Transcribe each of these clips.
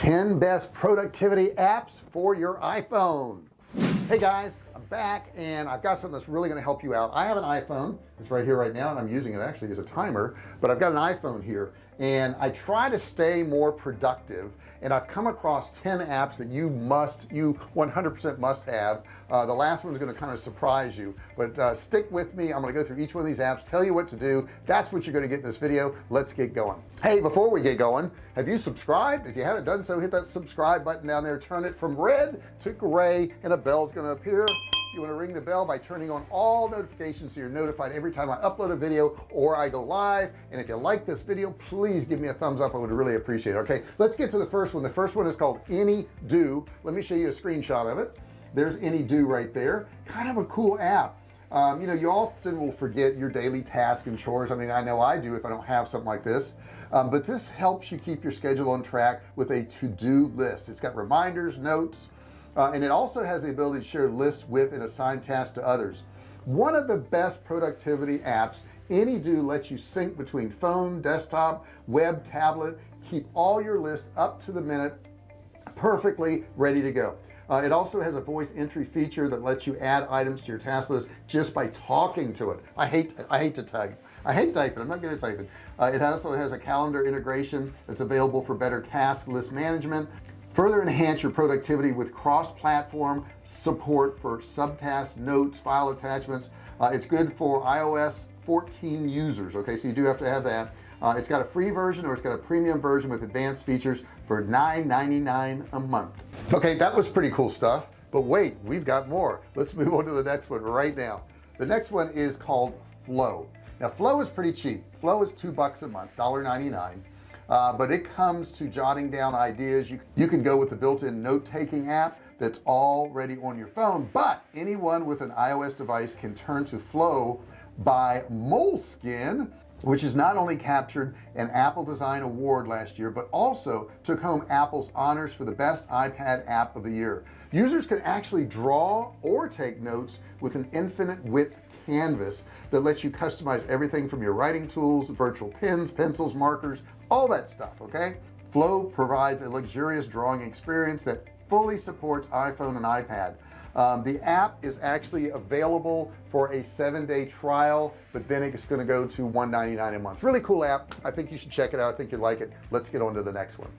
10 best productivity apps for your iPhone. Hey guys I'm back and I've got something that's really going to help you out. I have an iPhone. It's right here right now and I'm using it actually as a timer but I've got an iPhone here and I try to stay more productive and I've come across 10 apps that you must you 100% must have. Uh, the last one is going to kind of surprise you but uh, stick with me. I'm going to go through each one of these apps tell you what to do. That's what you're going to get in this video. Let's get going. Hey before we get going have you subscribed? If you haven't done so hit that subscribe button down there. Turn it from red to gray and a bell is going to appear you want to ring the bell by turning on all notifications so you're notified every time I upload a video or I go live. And if you like this video please give me a thumbs up. I would really appreciate it. Okay let's get to the first one. The first one is called any do. Let me show you a screenshot of it. There's Any.do right there. Kind of a cool app. Um, you know you often will forget your daily tasks and chores. I mean I know I do if I don't have something like this. Um, but this helps you keep your schedule on track with a to-do list. It's got reminders notes uh, and it also has the ability to share lists with and assign tasks to others. One of the best productivity apps Any.do lets you sync between phone desktop web tablet keep all your lists up to the minute perfectly ready to go. Uh, it also has a voice entry feature that lets you add items to your task list just by talking to it. I hate I hate to type. I hate typing. I'm not good at typing. Uh, it also has a calendar integration that's available for better task list management further enhance your productivity with cross-platform support for subtasks notes file attachments. Uh, it's good for iOS 14 users okay? So you do have to have that. Uh, it's got a free version or it's got a premium version with advanced features for $9.99 a month. Okay that was pretty cool stuff but wait we've got more. Let's move on to the next one right now. The next one is called flow. Now flow is pretty cheap. Flow is two bucks a month $1.99 uh, but it comes to jotting down ideas. You, you can go with the built-in note-taking app that's already on your phone but anyone with an iOS device can turn to flow by Moleskine which has not only captured an Apple Design Award last year but also took home Apple's honors for the best iPad app of the year. Users can actually draw or take notes with an infinite width canvas that lets you customize everything from your writing tools virtual pens pencils markers all that stuff okay? Flow provides a luxurious drawing experience that fully supports iPhone and iPad. Um, the app is actually available for a seven-day trial but then it's going to go to 199 a month. Really cool app. I think you should check it out. I think you'd like it. Let's get on to the next one.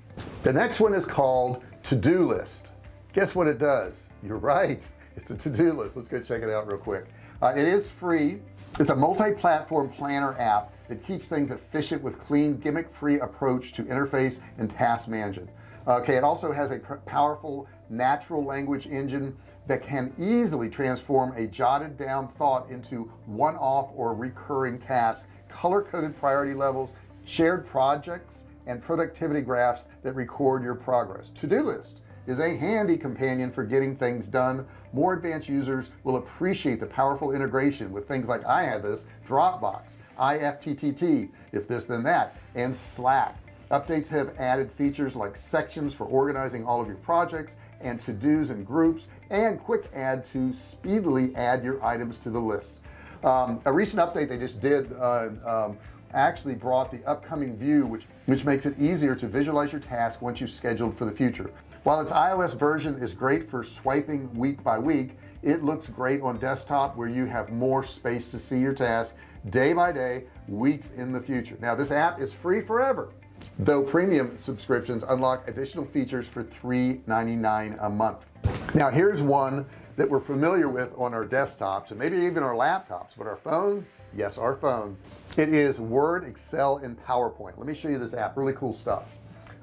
The next one is called to-do list. Guess what it does? You're right it's a to-do list. Let's go check it out real quick. Uh, it is free. It's a multi-platform planner app that keeps things efficient with clean gimmick-free approach to interface and task management. Okay it also has a powerful natural language engine that can easily transform a jotted down thought into one-off or recurring tasks color-coded priority levels shared projects and productivity graphs that record your progress. To-do list is a handy companion for getting things done. More advanced users will appreciate the powerful integration with things like I have this Dropbox IFTTT if this then that and Slack. Updates have added features like sections for organizing all of your projects and to-dos and groups and quick add to speedily add your items to the list. Um, a recent update they just did uh, um, actually brought the upcoming view which which makes it easier to visualize your task once you've scheduled for the future. While its iOS version is great for swiping week by week it looks great on desktop where you have more space to see your task day by day weeks in the future. Now this app is free forever though premium subscriptions unlock additional features for $3.99 a month. Now here's one that we're familiar with on our desktops and maybe even our laptops but our phone yes our phone. It is Word Excel and PowerPoint. Let me show you this app. Really cool stuff.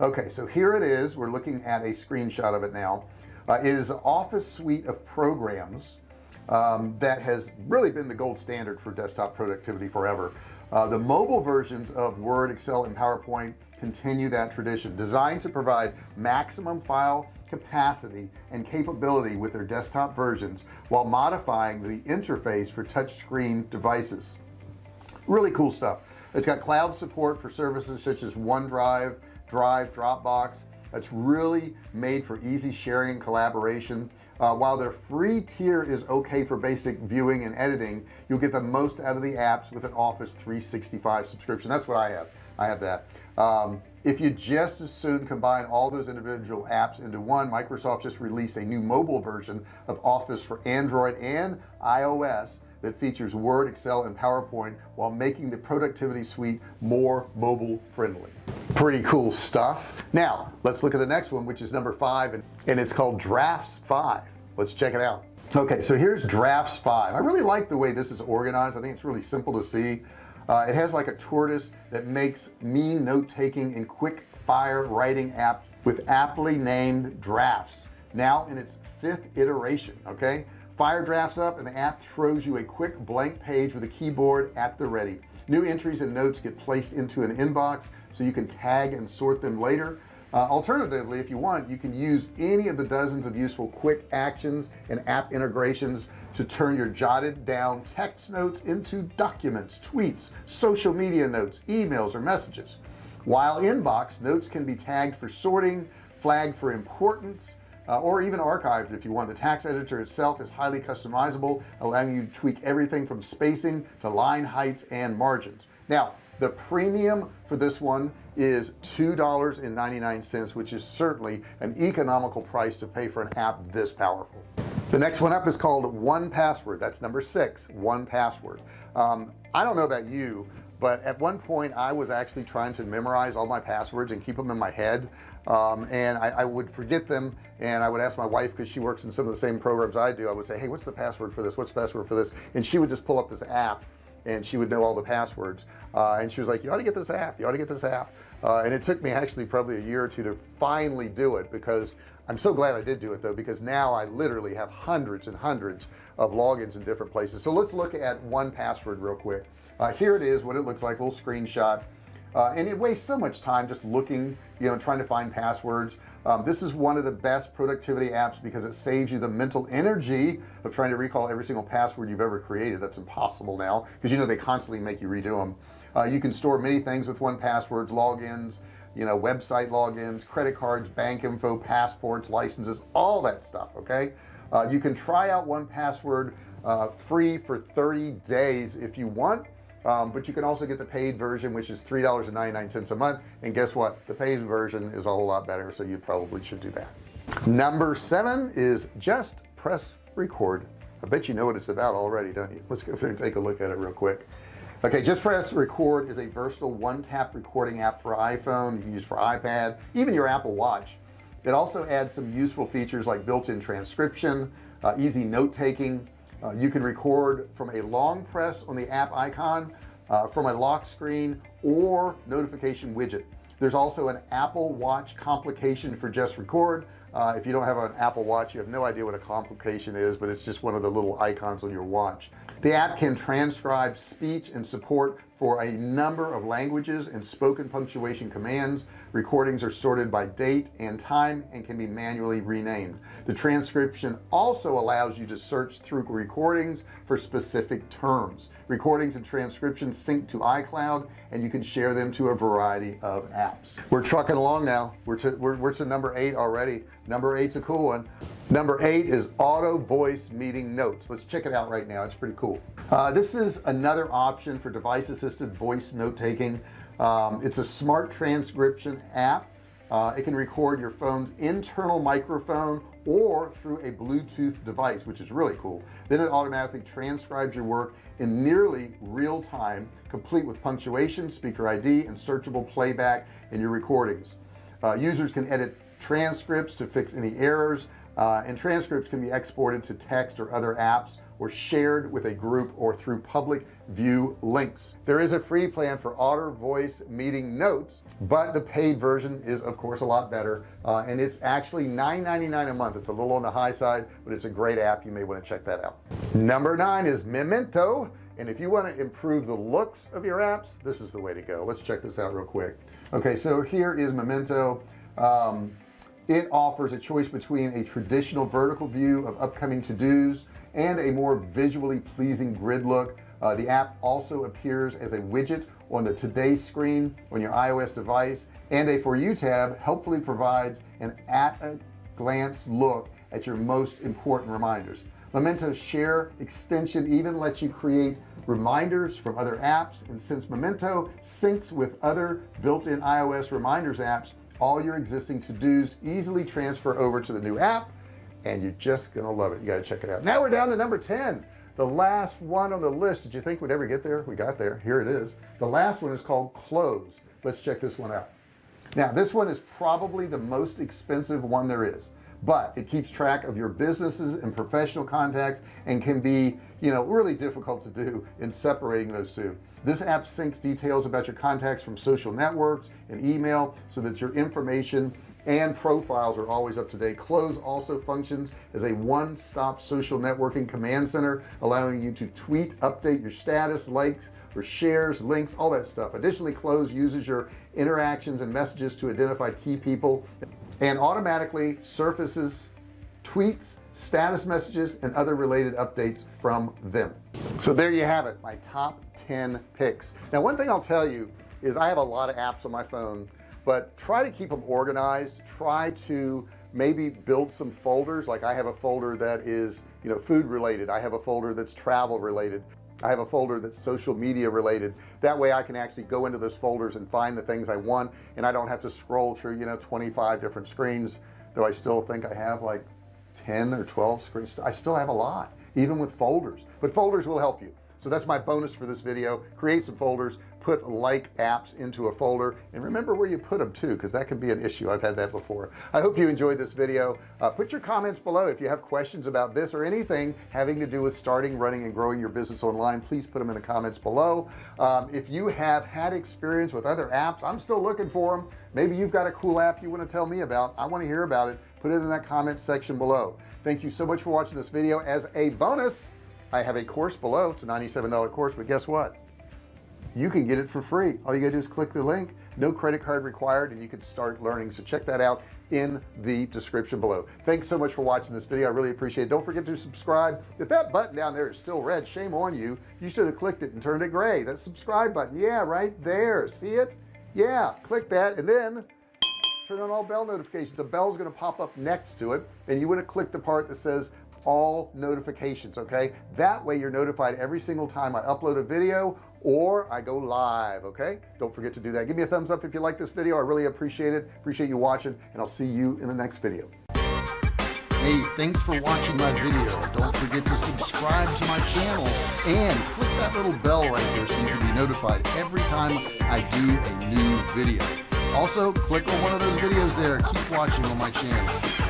Okay so here it is. We're looking at a screenshot of it now. Uh, it is an office suite of programs um, that has really been the gold standard for desktop productivity forever. Uh, the mobile versions of Word Excel and PowerPoint continue that tradition. Designed to provide maximum file capacity and capability with their desktop versions while modifying the interface for touchscreen devices. Really cool stuff. It's got cloud support for services such as OneDrive Drive Dropbox. That's really made for easy sharing and collaboration. Uh, while their free tier is okay for basic viewing and editing you'll get the most out of the apps with an office 365 subscription. That's what I have. I have that. Um, if you just as soon combine all those individual apps into one Microsoft just released a new mobile version of Office for Android and iOS that features Word Excel and PowerPoint while making the productivity suite more mobile friendly pretty cool stuff. Now let's look at the next one which is number five and, and it's called drafts 5 let's check it out. Okay so here's drafts 5 I really like the way this is organized. I think it's really simple to see uh, it has like a tortoise that makes mean note-taking and quick fire writing app with aptly named drafts. Now in its fifth iteration okay? Fire drafts up and the app throws you a quick blank page with a keyboard at the ready. New entries and notes get placed into an inbox so you can tag and sort them later uh, alternatively if you want you can use any of the dozens of useful quick actions and app integrations to turn your jotted down text notes into documents tweets social media notes emails or messages. While inbox notes can be tagged for sorting flagged for importance uh, or even archived if you want. The tax editor itself is highly customizable allowing you to tweak everything from spacing to line heights and margins. Now the premium for this one is $2.99 which is certainly an economical price to pay for an app this powerful. The next one up is called 1Password that's number six 1Password um, I don't know about you but at one point I was actually trying to memorize all my passwords and keep them in my head. Um, and I, I, would forget them and I would ask my wife because she works in some of the same programs I do I would say hey what's the password for this? What's the password for this? And she would just pull up this app and she would know all the passwords. Uh, and she was like you ought to get this app. You ought to get this app. Uh, and it took me actually probably a year or two to finally do it because I'm so glad I did do it though because now I literally have hundreds and hundreds of logins in different places. So let's look at 1Password real quick. Uh, here it is what it looks like a little screenshot uh, and it wastes so much time just looking you know trying to find passwords. Um, this is one of the best productivity apps because it saves you the mental energy of trying to recall every single password you've ever created. That's impossible now because you know they constantly make you redo them uh, you can store many things with 1Passwords logins you know website logins credit cards bank info passports licenses all that stuff okay? Uh, you can try out 1Password uh, free for 30 days if you want um, but you can also get the paid version which is three dollars and 99 cents a month. And guess what? The paid version is a whole lot better so you probably should do that. Number seven is just press record. I bet you know what it's about already don't you? Let's go through and take a look at it real quick. Okay just press record is a versatile one-tap recording app for iPhone. You can use for iPad even your Apple Watch. It also adds some useful features like built-in transcription uh, easy note-taking uh, you can record from a long press on the app icon uh, from a lock screen or notification widget. There's also an Apple watch complication for just record. Uh, if you don't have an Apple watch you have no idea what a complication is but it's just one of the little icons on your watch. The app can transcribe speech and support for a number of languages and spoken punctuation commands. Recordings are sorted by date and time and can be manually renamed. The transcription also allows you to search through recordings for specific terms. Recordings and transcriptions sync to iCloud and you can share them to a variety of apps. We're trucking along now. We're to we're, we're to number eight already. Number eight's a cool one number eight is Otter voice meeting notes. Let's check it out right now. It's pretty cool. Uh, this is another option for device assisted voice note-taking um, it's a smart transcription app. Uh, it can record your phone's internal microphone or through a Bluetooth device which is really cool. Then it automatically transcribes your work in nearly real time complete with punctuation speaker ID and searchable playback in your recordings. Uh, users can edit transcripts to fix any errors uh, and transcripts can be exported to text or other apps or shared with a group or through public view links. There is a free plan for Otter voice meeting notes but the paid version is of course a lot better. Uh, and it's actually $9.99 a month. It's a little on the high side but it's a great app. You may want to check that out. Number nine is Memento. And if you want to improve the looks of your apps this is the way to go. Let's check this out real quick. Okay so here is Memento. Um, it offers a choice between a traditional vertical view of upcoming to-dos and a more visually pleasing grid look. Uh, the app also appears as a widget on the today screen on your iOS device and a for you tab helpfully provides an at a glance look at your most important reminders. Memento share extension even lets you create reminders from other apps and since Memento syncs with other built-in iOS reminders apps all your existing to-dos easily transfer over to the new app and you're just gonna love it. You gotta check it out. Now we're down to number 10 the last one on the list. Did you think we'd ever get there? We got there. Here it is. The last one is called Cloze. Let's check this one out. Now this one is probably the most expensive one there is but it keeps track of your businesses and professional contacts and can be you know really difficult to do in separating those two. This app syncs details about your contacts from social networks and email so that your information and profiles are always up to date. Cloze also functions as a one-stop social networking command center allowing you to tweet update your status likes or shares links all that stuff. Additionally Cloze uses your interactions and messages to identify key people and automatically surfaces tweets status messages and other related updates from them. So there you have it my top 10 picks. Now one thing I'll tell you is I have a lot of apps on my phone but try to keep them organized. Try to maybe build some folders. Like I have a folder that is you know food related. I have a folder that's travel related I have a folder that's social media related. That way I can actually go into those folders and find the things I want and I don't have to scroll through you know 25 different screens though I still think I have like 10 or 12 screens. I still have a lot even with folders. But folders will help you. So that's my bonus for this video. Create some folders put like apps into a folder. And remember where you put them too because that can be an issue. I've had that before. I hope you enjoyed this video. Uh, put your comments below if you have questions about this or anything having to do with starting running and growing your business online. Please put them in the comments below. Um, if you have had experience with other apps I'm still looking for them maybe you've got a cool app you want to tell me about. I want to hear about it. Put it in that comment section below. Thank you so much for watching this video. As a bonus I have a course below. It's a $97 course but guess what you can get it for free. All you gotta do is click the link. No credit card required and you can start learning. So check that out in the description below. Thanks so much for watching this video. I really appreciate it. Don't forget to subscribe. If that button down there is still red shame on you. You should have clicked it and turned it gray. That subscribe button yeah right there. See it? Yeah click that and then turn on all bell notifications. A bell is going to pop up next to it and you want to click the part that says all notifications okay? That way you're notified every single time I upload a video or I go live okay? Don't forget to do that. Give me a thumbs up if you like this video. I really appreciate it. Appreciate you watching and I'll see you in the next video. Hey thanks for watching my video. Don't forget to subscribe to my channel and click that little bell right there so you can be notified every time I do a new video. Also click on one of those videos there. Keep watching on my channel